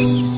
Kang!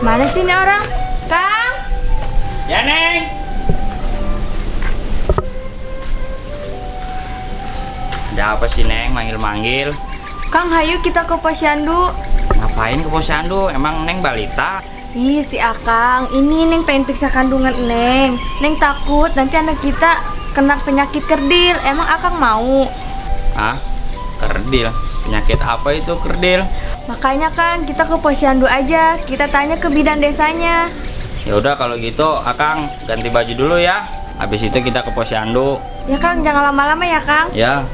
Mana sih ini orang? Kang! Ya Neng. Ada apa sih Neng manggil-manggil? Kang, hayu kita ke posyandu. Ngapain ke posyandu? Emang Neng balita? Ih, si Akang, ini Neng pengen periksa kandungan Neng. Neng takut nanti anak kita kena penyakit kerdil. Emang Akang mau? Hah? Kerdil? Penyakit apa itu kerdil? Makanya kan kita ke posyandu aja. Kita tanya ke bidan desanya. Ya udah kalau gitu Akang ganti baju dulu ya. Habis itu kita ke posyandu. Ya Kang, jangan lama-lama ya Kang. Ya.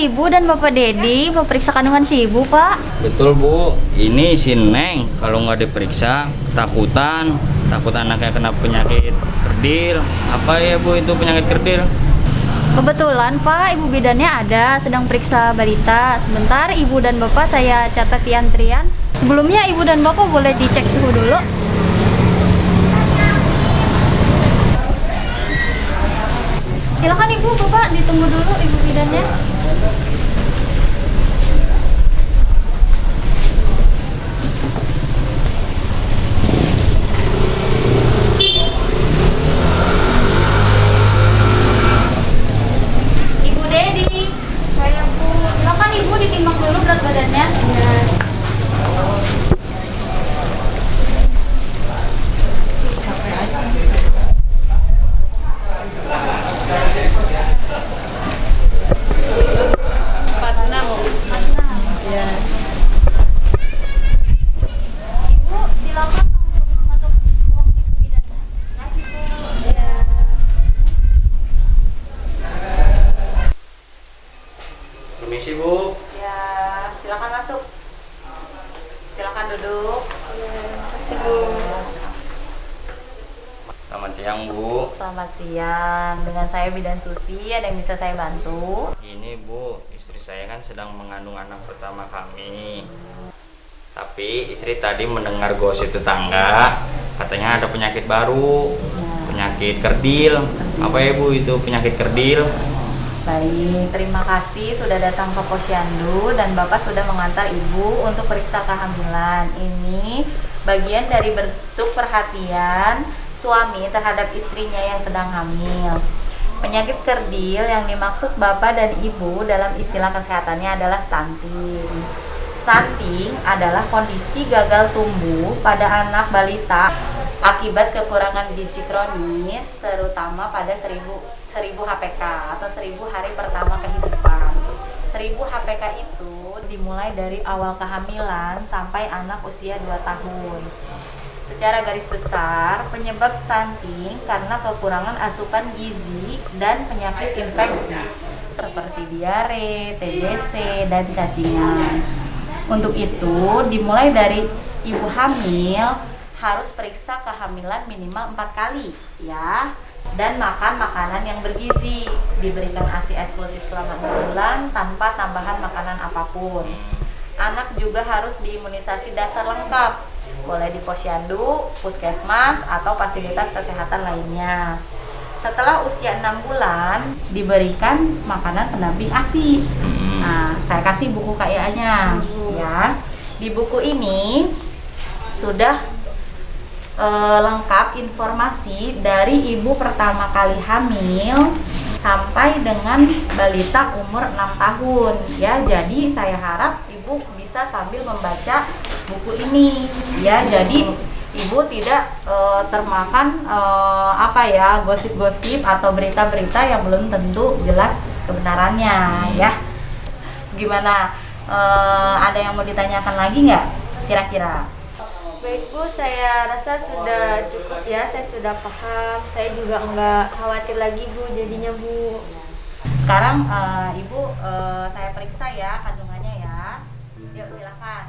Ibu dan Bapak Dedi mau periksa kandungan si Ibu, Pak. Betul Bu, ini si Neng kalau nggak diperiksa ketakutan, takut anaknya kena penyakit kerdil. Apa ya Bu itu penyakit kerdil? Kebetulan, Pak, Ibu bidannya ada sedang periksa balita. Sebentar, Ibu dan Bapak saya catat di antrian. Sebelumnya Ibu dan Bapak boleh dicek suhu dulu. Silakan Ibu, Bapak ditunggu dulu Ibu bidannya. Ibu Dedi, saya Bu. Silakan Ibu ditimbang dulu berat badannya. Ibu, silakan langsung masuk ruang ibu bidannya. Kasih Bu. Ya. Permisi Bu. Ya, silakan masuk. Silakan duduk. Kasih Bu. Selamat siang Bu. Selamat siang. Dengan saya Bidan Susi, ada yang bisa saya bantu? Ini Bu, istri saya kan sedang mengandung anak pertama kami. Tapi istri tadi mendengar gosip tetangga, katanya ada penyakit baru, penyakit kerdil. Apa ya Bu itu penyakit kerdil? Baik, terima kasih sudah datang ke Posyandu dan Bapak sudah mengantar Ibu untuk periksa kehamilan. Ini bagian dari bentuk perhatian suami terhadap istrinya yang sedang hamil. Penyakit kerdil yang dimaksud Bapak dan Ibu dalam istilah kesehatannya adalah stunting. Stunting adalah kondisi gagal tumbuh pada anak balita akibat kekurangan gizi kronis terutama pada 1000 1000 HPK atau 1000 hari pertama kehidupan. 1000 HPK itu dimulai dari awal kehamilan sampai anak usia 2 tahun. Secara garis besar, penyebab stunting karena kekurangan asupan gizi dan penyakit infeksi seperti diare, TBC, dan cacingan. Untuk itu, dimulai dari ibu hamil harus periksa kehamilan minimal empat kali ya. Dan makan makanan yang bergizi diberikan ASI eksklusif selama 6 bulan tanpa tambahan makanan apa pun. Anak juga harus diimunisasi dasar lengkap boleh di posyandu, puskesmas, atau fasilitas kesehatan lainnya. Setelah usia 6 bulan diberikan makanan pendamping ASI nah saya kasih buku KIA-nya ya. Di buku ini sudah e, lengkap informasi dari ibu pertama kali hamil sampai dengan balita umur 6 tahun ya. Jadi saya harap ibu bisa sambil membaca buku ini ya. Jadi ibu tidak e, termakan e, apa ya gosip-gosip atau berita-berita yang belum tentu jelas kebenarannya ya. Gimana uh, ada yang mau ditanyakan lagi nggak kira-kira? Baik Bu, saya rasa sudah cukup ya, saya sudah paham, saya juga nggak khawatir lagi Bu jadinya Bu. Sekarang uh, Ibu uh, saya periksa ya kandungannya ya, yuk silakan.